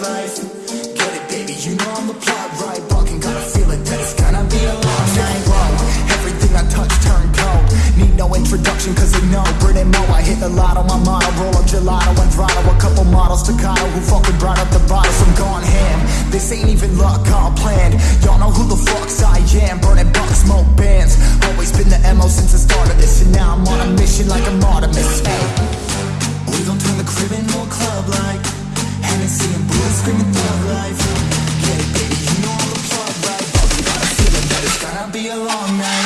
life. Get it, baby, you know I'm the plot right. Walking, got a feeling that it's gonna be a long night. Whoa, everything I touch turn cold. Need no introduction, cause they know Brit Mo. I hit the lotto, my motto, roll up gelato and throttle. A couple models staccato who fucking brought up the bottles. I'm gone ham. This ain't even luck, all planned. Y'all know who the fucks I am. Burning bucks, smoke bands. Be a long night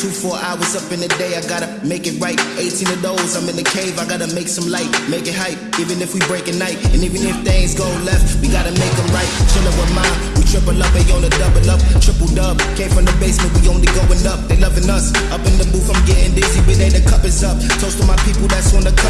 Two, four hours up in the day, I gotta make it right. 18 of those, I'm in the cave, I gotta make some light, make it hype. Even if we break a night, and even if things go left, we gotta make them right. Chillin' with mine, we triple up, they on the double up, triple dub. Came from the basement, we only going up, they loving us. Up in the booth, I'm getting dizzy, but they the cup is up. Toast to my people that's wanna come up